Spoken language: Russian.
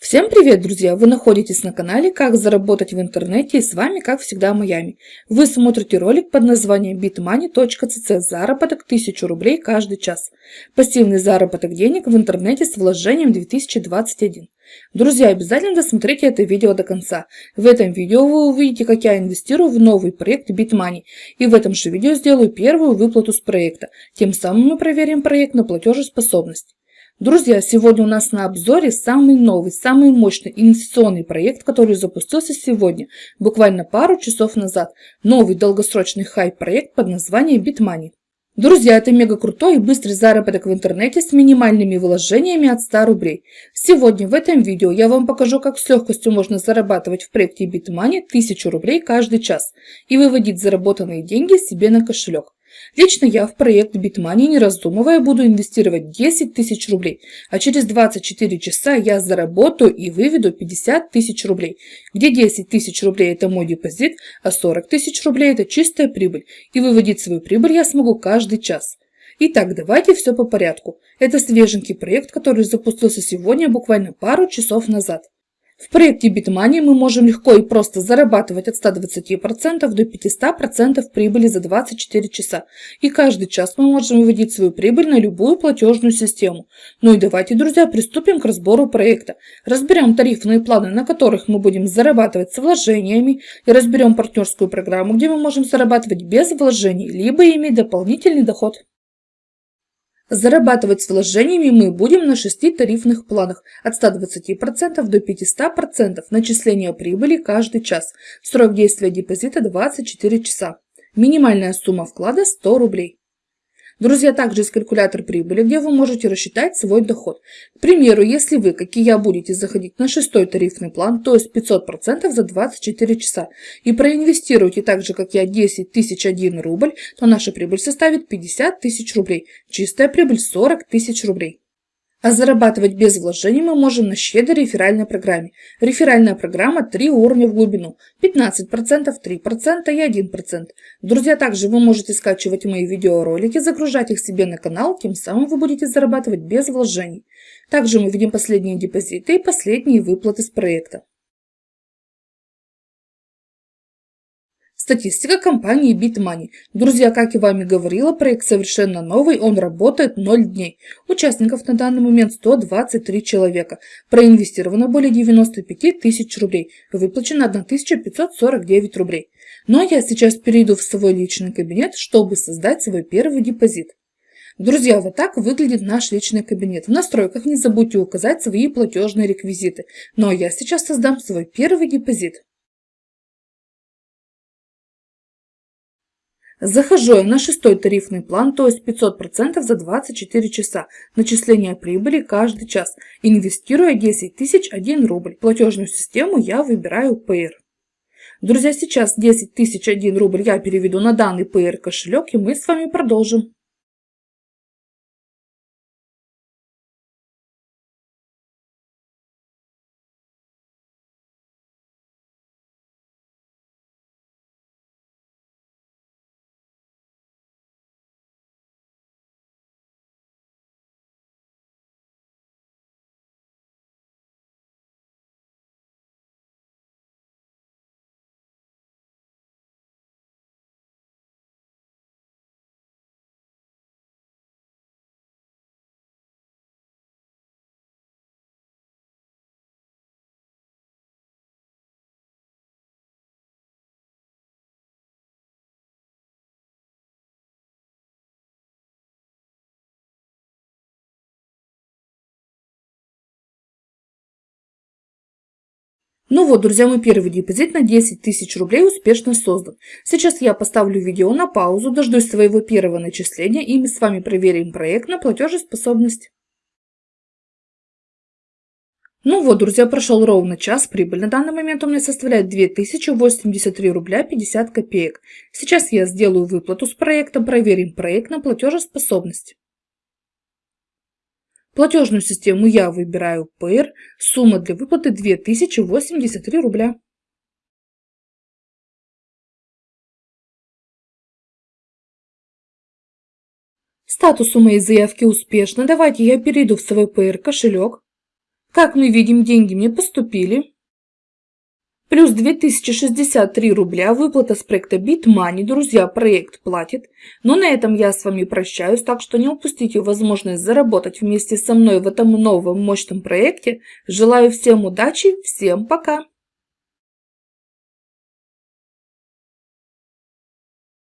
Всем привет, друзья! Вы находитесь на канале «Как заработать в интернете» и с вами, как всегда, Майами. Вы смотрите ролик под названием bitmoney.cc «Заработок 1000 рублей каждый час». Пассивный заработок денег в интернете с вложением 2021. Друзья, обязательно досмотрите это видео до конца. В этом видео вы увидите, как я инвестирую в новый проект BitMoney. И в этом же видео сделаю первую выплату с проекта. Тем самым мы проверим проект на платежеспособность. Друзья, сегодня у нас на обзоре самый новый, самый мощный инвестиционный проект, который запустился сегодня, буквально пару часов назад. Новый долгосрочный хайп-проект под названием BitMoney. Друзья, это мега крутой и быстрый заработок в интернете с минимальными вложениями от 100 рублей. Сегодня в этом видео я вам покажу, как с легкостью можно зарабатывать в проекте BitMoney 1000 рублей каждый час и выводить заработанные деньги себе на кошелек. Лично я в проект BitMoney, не раздумывая, буду инвестировать 10 тысяч рублей, а через 24 часа я заработаю и выведу 50 тысяч рублей, где 10 тысяч рублей это мой депозит, а 40 тысяч рублей это чистая прибыль, и выводить свою прибыль я смогу каждый час. Итак, давайте все по порядку. Это свеженький проект, который запустился сегодня буквально пару часов назад. В проекте BitMoney мы можем легко и просто зарабатывать от 120% до 500% прибыли за 24 часа. И каждый час мы можем выводить свою прибыль на любую платежную систему. Ну и давайте, друзья, приступим к разбору проекта. Разберем тарифные планы, на которых мы будем зарабатывать с вложениями. И разберем партнерскую программу, где мы можем зарабатывать без вложений, либо иметь дополнительный доход. Зарабатывать с вложениями мы будем на шести тарифных планах от 120% до 500% начисления прибыли каждый час. Срок действия депозита 24 часа. Минимальная сумма вклада 100 рублей. Друзья, также есть калькулятор прибыли, где вы можете рассчитать свой доход. К примеру, если вы, как и я, будете заходить на шестой тарифный план, то есть 500% за 24 часа, и проинвестируете так же, как я, 10 тысяч 1 рубль, то наша прибыль составит 50 тысяч рублей. Чистая прибыль 40 тысяч рублей. А зарабатывать без вложений мы можем на щедрой реферальной программе. Реферальная программа 3 уровня в глубину. 15%, 3% и 1%. Друзья, также вы можете скачивать мои видеоролики, загружать их себе на канал, тем самым вы будете зарабатывать без вложений. Также мы видим последние депозиты и последние выплаты с проекта. Статистика компании BitMoney. Друзья, как и говорила, проект совершенно новый, он работает 0 дней. Участников на данный момент 123 человека. Проинвестировано более 95 тысяч рублей. Выплачено 1549 рублей. Но я сейчас перейду в свой личный кабинет, чтобы создать свой первый депозит. Друзья, вот так выглядит наш личный кабинет. В настройках не забудьте указать свои платежные реквизиты. Но я сейчас создам свой первый депозит. Захожу я на шестой тарифный план, то есть 500% за 24 часа. Начисление прибыли каждый час. Инвестируя 10 тысяч 1 рубль. Платежную систему я выбираю Payer. Друзья, сейчас 10 тысяч 1 рубль я переведу на данный Payer кошелек и мы с вами продолжим. Ну вот, друзья, мой первый депозит на 10 тысяч рублей успешно создан. Сейчас я поставлю видео на паузу, дождусь своего первого начисления и мы с вами проверим проект на платежеспособность. Ну вот, друзья, прошел ровно час, прибыль на данный момент у меня составляет 2083 рубля 50 копеек. Сейчас я сделаю выплату с проектом, проверим проект на платежеспособность. Платежную систему я выбираю ПР. Сумма для выплаты 2083 рубля. Статус у моей заявки успешно. Давайте я перейду в свой ПР кошелек. Как мы видим, деньги мне поступили. Плюс 2063 рубля выплата с проекта BitMoney. Друзья, проект платит. Но на этом я с вами прощаюсь, так что не упустите возможность заработать вместе со мной в этом новом мощном проекте. Желаю всем удачи, всем пока!